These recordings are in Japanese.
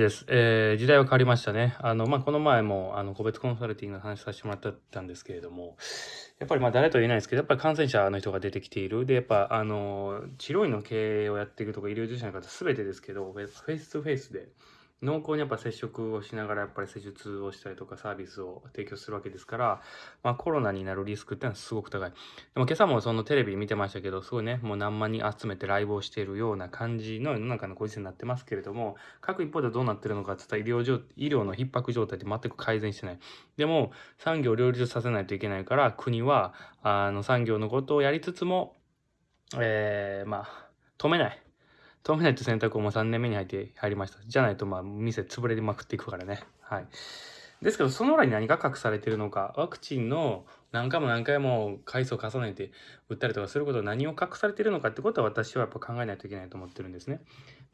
です。えー、時代は変わりましたね。あの、まあ、この前も、あの、個別コンサルティングの話させてもらったんですけれども、やっぱりまあ、誰とは言えないですけど、やっぱり感染者の人が出てきている。で、やっぱ、あの、治療院の経営をやっていくとか、医療従事者の方全てですけど、フェイス2フェイスで、濃厚にやっぱ接触をしながらやっぱり施術をしたりとかサービスを提供するわけですから、まあ、コロナになるリスクっていうのはすごく高い。でも今朝もそのテレビ見てましたけど、すごいね、もう何万人集めてライブをしているような感じの世の中のご時世になってますけれども、各一方でどうなってるのかって言ったら医療上医療の逼迫状態って全く改善してない。でも産業を両立させないといけないから国はあの産業のことをやりつつも、えー、まあ止めない。止めないと選択をもう3年目に入って入りました。じゃないとまあ店潰れまくっていくからね。はい。ですけど、その裏に何が隠されてるのか、ワクチンの何回も何回も回数を重ねて打ったりとかすること何を隠されてるのかってことは私はやっぱ考えないといけないと思ってるんですね。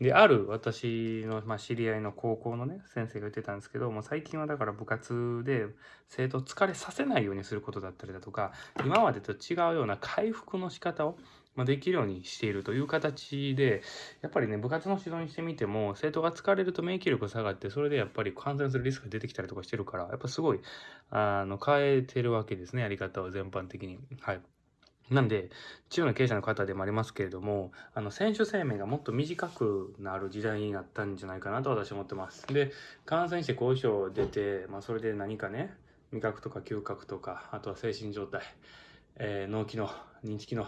で、ある私の、まあ、知り合いの高校のね、先生が言ってたんですけど、もう最近はだから部活で生徒を疲れさせないようにすることだったりだとか、今までと違うような回復の仕方をまできるようにしているという形で、やっぱりね、部活の指導にしてみても、生徒が疲れると免疫力下がって、それでやっぱり感染するリスクが出てきたりとかしてるから、やっぱすごい、あの、変えてるわけですね、やり方を全般的に。はい。なんで、中の経営者の方でもありますけれども、あの、選手生命がもっと短くなる時代になったんじゃないかなと私は思ってます。で、感染して後遺症出て、まあ、それで何かね、味覚とか嗅覚とか、あとは精神状態、えー、脳機能、認知機能、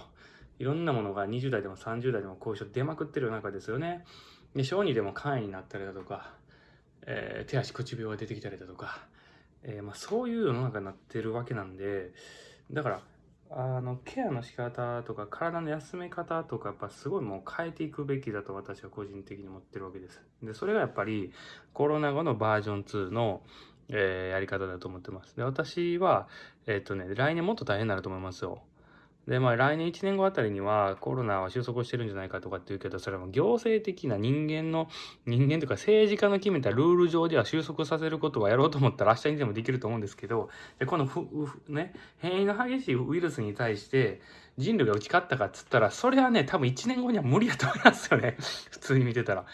いろんなものが20代でも30代でも後遺症出まくってる中ですよね。で、小児でも肝炎になったりだとか、えー、手足口病が出てきたりだとか、えー、まあ、そういう世の中になってるわけなんで、だから、あの、ケアの仕方とか、体の休め方とか、やっぱすごいもう変えていくべきだと私は個人的に思ってるわけです。で、それがやっぱりコロナ後のバージョン2の、えー、やり方だと思ってます。で、私は、えっ、とね、来年もっと大変になると思いますよ。で、まあ来年1年後あたりにはコロナは収束してるんじゃないかとかって言うけど、それは行政的な人間の、人間というか政治家の決めたルール上では収束させることはやろうと思ったら明日にでもできると思うんですけど、でこのふ、ふ、ね、変異の激しいウイルスに対して人類が打ち勝ったかっつったら、それはね、多分1年後には無理やと思いますよね。普通に見てたら。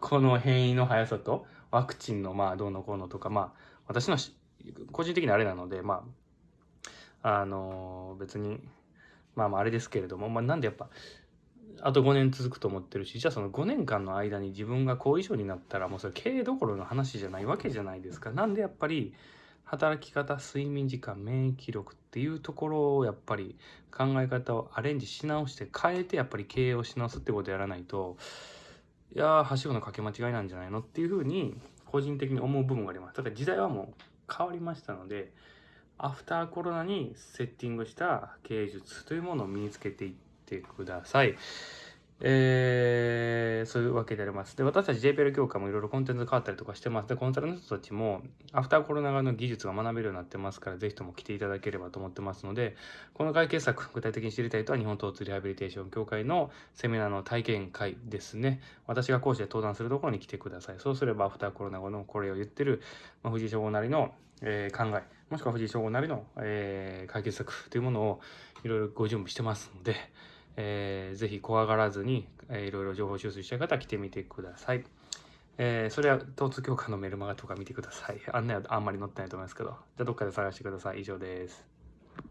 この変異の速さと、ワクチンのまあどうのこうのとか、まあ私の個人的にあれなので、まあ、あのー、別に、まあまああれですけれども、まあなんでやっぱ、あと5年続くと思ってるし、じゃあその5年間の間に自分が後遺症になったらもうそれ経営どころの話じゃないわけじゃないですか。なんでやっぱり働き方、睡眠時間、免疫力っていうところをやっぱり考え方をアレンジし直して変えてやっぱり経営をし直すってことやらないと、いやー、はしごのかけ間違いなんじゃないのっていうふうに個人的に思う部分があります。だから時代はもう変わりましたので、アフターコロナにセッティングした経営術というものを身につけていってください。えー、そういうわけであります。で、私たち JPL 協会もいろいろコンテンツ変わったりとかしてます。で、コンサルの人たちも、アフターコロナ側の技術が学べるようになってますから、ぜひとも来ていただければと思ってますので、この解決策、具体的に知りたいとは、日本疼痛リハビリテーション協会のセミナーの体験会ですね。私が講師で登壇するところに来てください。そうすれば、アフターコロナ後のこれを言ってる、まあ、藤井翔吾なりの、えー、考え、もしくは藤井翔吾なりの、えー、解決策というものをいろいろご準備してますので、えー、ぜひ怖がらずに、えー、いろいろ情報収集したい方は来てみてください。えー、それは、東通教科のメルマガとか見てください。案内はあんまり載ってないと思いますけど。じゃあ、どっかで探してください。以上です。